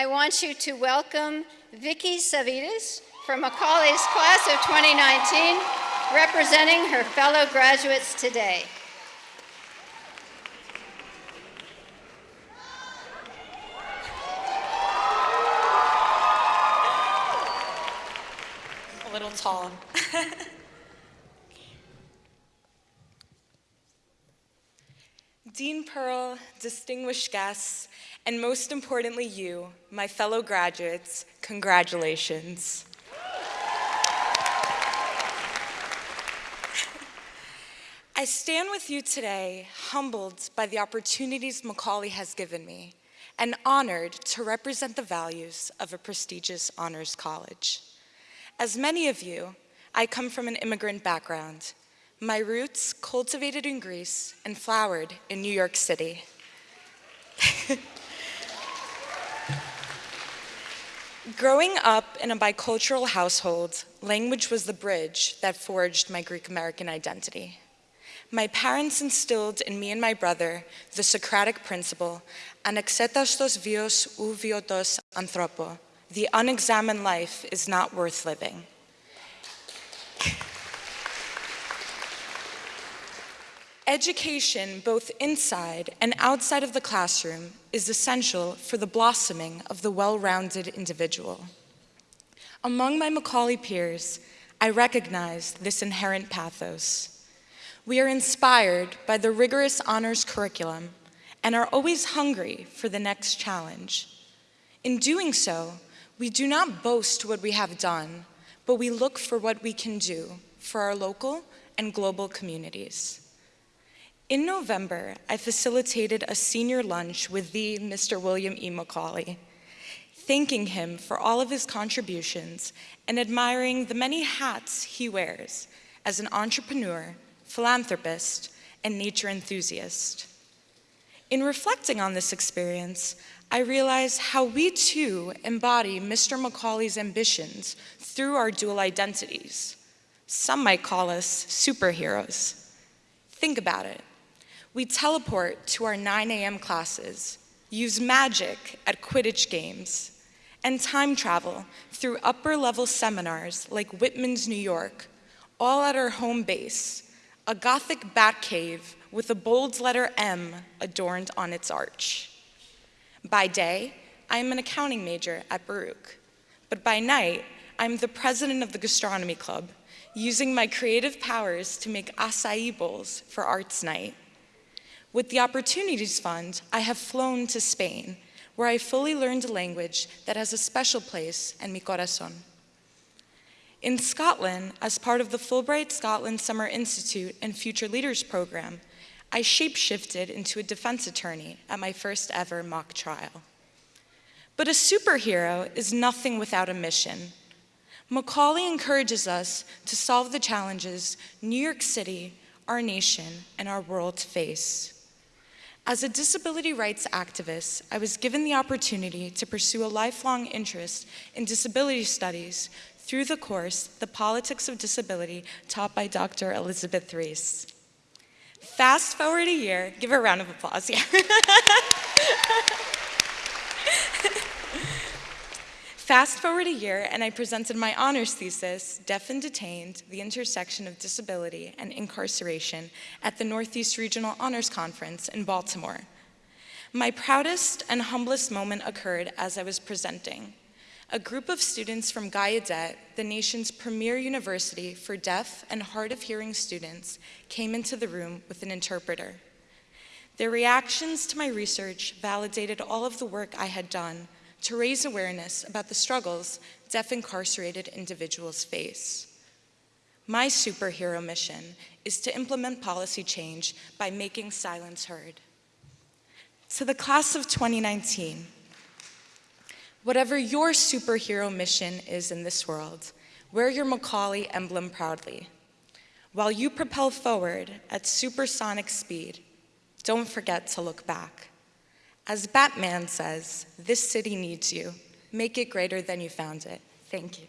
I want you to welcome Vicky Savides from Macaulay's class of 2019, representing her fellow graduates today. A little tall. Dean Pearl, distinguished guests, and most importantly you, my fellow graduates, congratulations. I stand with you today humbled by the opportunities Macaulay has given me and honored to represent the values of a prestigious honors college. As many of you, I come from an immigrant background, my roots cultivated in Greece and flowered in New York City. Growing up in a bicultural household, language was the bridge that forged my Greek American identity. My parents instilled in me and my brother the Socratic principle, anexetastos vios ou viotos anthropo, the unexamined life is not worth living. Education, both inside and outside of the classroom, is essential for the blossoming of the well-rounded individual. Among my Macaulay peers, I recognize this inherent pathos. We are inspired by the rigorous honors curriculum and are always hungry for the next challenge. In doing so, we do not boast what we have done, but we look for what we can do for our local and global communities. In November, I facilitated a senior lunch with the Mr. William E. Macaulay, thanking him for all of his contributions and admiring the many hats he wears as an entrepreneur, philanthropist, and nature enthusiast. In reflecting on this experience, I realize how we too embody Mr. Macaulay's ambitions through our dual identities. Some might call us superheroes. Think about it. We teleport to our 9 a.m. classes, use magic at Quidditch games, and time travel through upper level seminars like Whitman's New York, all at our home base, a Gothic bat cave with a bold letter M adorned on its arch. By day, I am an accounting major at Baruch, but by night, I'm the president of the gastronomy club, using my creative powers to make acai bowls for arts night. With the Opportunities Fund, I have flown to Spain, where I fully learned a language that has a special place in mi corazón. In Scotland, as part of the Fulbright Scotland Summer Institute and Future Leaders Program, I shapeshifted into a defense attorney at my first ever mock trial. But a superhero is nothing without a mission. Macaulay encourages us to solve the challenges New York City, our nation, and our world face. As a disability rights activist, I was given the opportunity to pursue a lifelong interest in disability studies through the course, The Politics of Disability, taught by Dr. Elizabeth Reese. Fast forward a year, give her a round of applause, yeah. Fast forward a year and I presented my honors thesis, Deaf and Detained, the Intersection of Disability and Incarceration at the Northeast Regional Honors Conference in Baltimore. My proudest and humblest moment occurred as I was presenting. A group of students from Gallaudet, the nation's premier university for deaf and hard of hearing students, came into the room with an interpreter. Their reactions to my research validated all of the work I had done to raise awareness about the struggles deaf incarcerated individuals face. My superhero mission is to implement policy change by making silence heard. To the class of 2019, whatever your superhero mission is in this world, wear your Macaulay emblem proudly. While you propel forward at supersonic speed, don't forget to look back. As Batman says, this city needs you. Make it greater than you found it. Thank you.